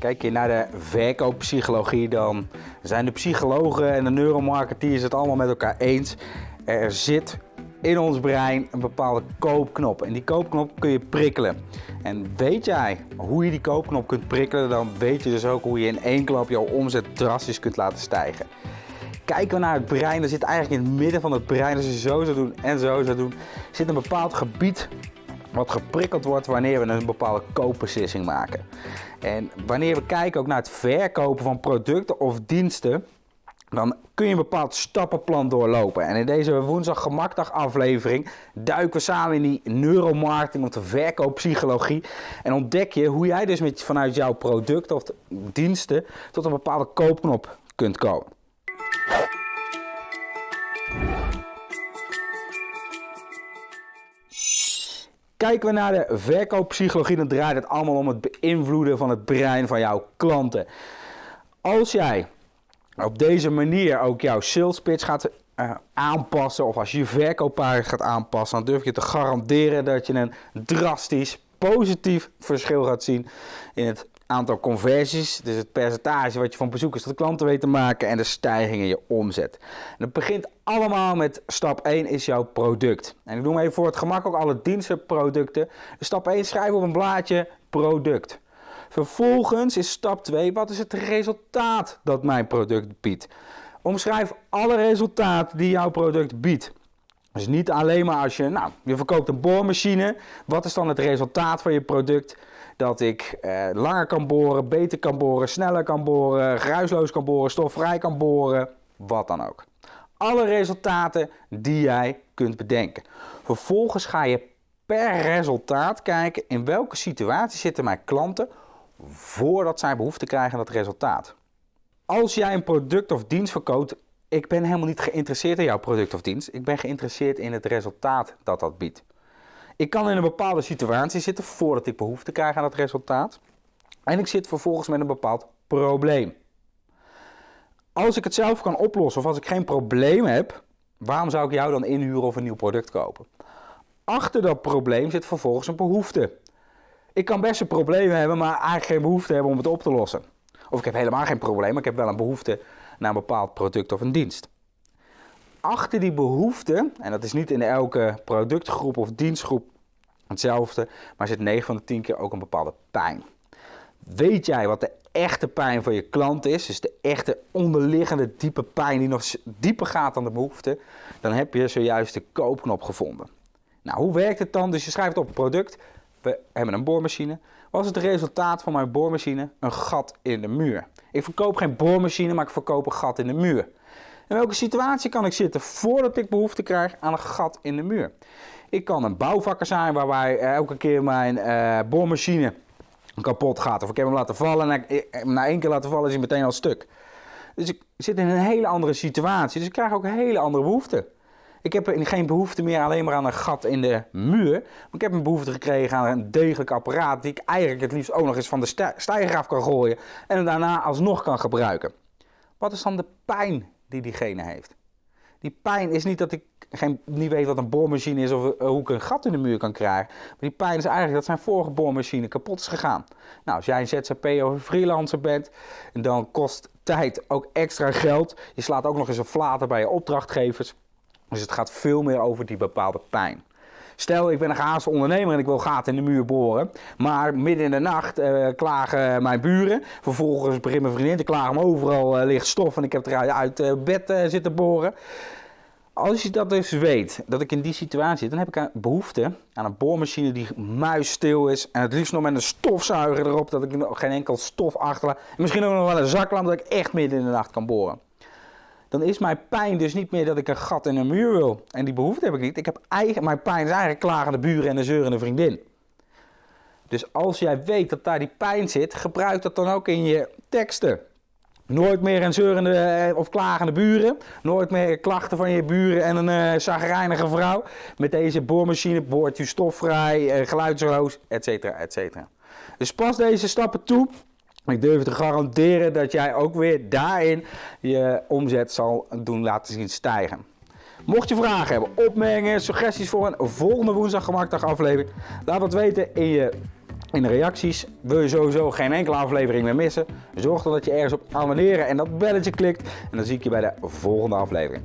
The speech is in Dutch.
Kijk je naar de verkooppsychologie, dan zijn de psychologen en de neuromarketeers het allemaal met elkaar eens. Er zit in ons brein een bepaalde koopknop. En die koopknop kun je prikkelen. En weet jij hoe je die koopknop kunt prikkelen, dan weet je dus ook hoe je in één klap jouw omzet drastisch kunt laten stijgen. Kijken we naar het brein, dan zit eigenlijk in het midden van het brein, als je zo zou doen en zo zou doen, zit een bepaald gebied wat geprikkeld wordt wanneer we een bepaalde koopbeslissing maken. En wanneer we kijken ook naar het verkopen van producten of diensten, dan kun je een bepaald stappenplan doorlopen. En in deze woensdag gemakdag aflevering duiken we samen in die neuromarketing of de verkooppsychologie. En ontdek je hoe jij dus met, vanuit jouw producten of diensten tot een bepaalde koopknop kunt komen. Kijken we naar de verkooppsychologie, dan draait het allemaal om het beïnvloeden van het brein van jouw klanten. Als jij op deze manier ook jouw sales pitch gaat uh, aanpassen, of als je je verkooppagina gaat aanpassen, dan durf je te garanderen dat je een drastisch positief verschil gaat zien in het aantal conversies, dus het percentage wat je van bezoekers tot klanten weet te maken en de stijging in je omzet. En het begint allemaal met stap 1 is jouw product. En ik noem even voor het gemak ook alle dienstenproducten. Dus stap 1 schrijf op een blaadje product. Vervolgens is stap 2, wat is het resultaat dat mijn product biedt? Omschrijf alle resultaten die jouw product biedt. Dus niet alleen maar als je, nou, je verkoopt een boormachine. Wat is dan het resultaat van je product? Dat ik eh, langer kan boren, beter kan boren, sneller kan boren, geruisloos kan boren, stofvrij kan boren, wat dan ook. Alle resultaten die jij kunt bedenken. Vervolgens ga je per resultaat kijken in welke situatie zitten mijn klanten voordat zij behoefte krijgen aan dat resultaat. Als jij een product of dienst verkoopt, ik ben helemaal niet geïnteresseerd in jouw product of dienst. Ik ben geïnteresseerd in het resultaat dat dat biedt. Ik kan in een bepaalde situatie zitten voordat ik behoefte krijg aan dat resultaat. En ik zit vervolgens met een bepaald probleem. Als ik het zelf kan oplossen of als ik geen probleem heb, waarom zou ik jou dan inhuren of een nieuw product kopen? Achter dat probleem zit vervolgens een behoefte. Ik kan best een probleem hebben, maar eigenlijk geen behoefte hebben om het op te lossen. Of ik heb helemaal geen probleem, maar ik heb wel een behoefte naar een bepaald product of een dienst. Achter die behoefte, en dat is niet in elke productgroep of dienstgroep hetzelfde, maar zit 9 van de 10 keer ook een bepaalde pijn. Weet jij wat de echte pijn van je klant is, dus de echte onderliggende diepe pijn die nog dieper gaat dan de behoefte, dan heb je zojuist de koopknop gevonden. Nou, hoe werkt het dan? Dus je schrijft op product, we hebben een boormachine. Wat is het resultaat van mijn boormachine? Een gat in de muur. Ik verkoop geen boormachine, maar ik verkoop een gat in de muur. In welke situatie kan ik zitten voordat ik behoefte krijg aan een gat in de muur? Ik kan een bouwvakker zijn waarbij elke keer mijn uh, boormachine kapot gaat. Of ik heb hem laten vallen en na één keer laten vallen is hij meteen al stuk. Dus ik zit in een hele andere situatie. Dus ik krijg ook hele andere behoefte. Ik heb geen behoefte meer alleen maar aan een gat in de muur. Maar ik heb een behoefte gekregen aan een degelijk apparaat die ik eigenlijk het liefst ook nog eens van de stijger af kan gooien. En daarna alsnog kan gebruiken. Wat is dan de pijn die diegene heeft? Die pijn is niet dat ik geen, niet weet wat een boormachine is of uh, hoe ik een gat in de muur kan krijgen. Maar die pijn is eigenlijk dat zijn vorige boormachine kapot is gegaan. Nou, als jij een ZZP of een freelancer bent, dan kost tijd ook extra geld. Je slaat ook nog eens een flater bij je opdrachtgevers. Dus het gaat veel meer over die bepaalde pijn. Stel, ik ben een gehaast ondernemer en ik wil gaten in de muur boren. Maar midden in de nacht uh, klagen mijn buren. Vervolgens begint mijn vriendin te klagen, maar overal uh, ligt stof en ik heb eruit uit uh, bed zitten boren. Als je dat dus weet, dat ik in die situatie zit, dan heb ik een behoefte aan een boormachine die muisstil is. En het liefst nog met een stofzuiger erop, dat ik geen enkel stof achterlaat. En misschien ook nog wel een zaklamp, dat ik echt midden in de nacht kan boren dan is mijn pijn dus niet meer dat ik een gat in een muur wil. En die behoefte heb ik niet. Ik heb eigen, mijn pijn is eigenlijk klagende buren en een zeurende vriendin. Dus als jij weet dat daar die pijn zit, gebruik dat dan ook in je teksten. Nooit meer een zeurende eh, of klagende buren. Nooit meer klachten van je buren en een uh, vrouw. Met deze boormachine boort je stofvrij, uh, geluidsloos, etc. etc. Dus pas deze stappen toe ik durf te garanderen dat jij ook weer daarin je omzet zal doen laten zien stijgen. Mocht je vragen hebben, opmerkingen, suggesties voor een volgende woensdag gemaakdag aflevering, laat het weten in je in de reacties. Wil je sowieso geen enkele aflevering meer missen? Zorg dan dat je ergens op abonneren en dat belletje klikt. En dan zie ik je bij de volgende aflevering.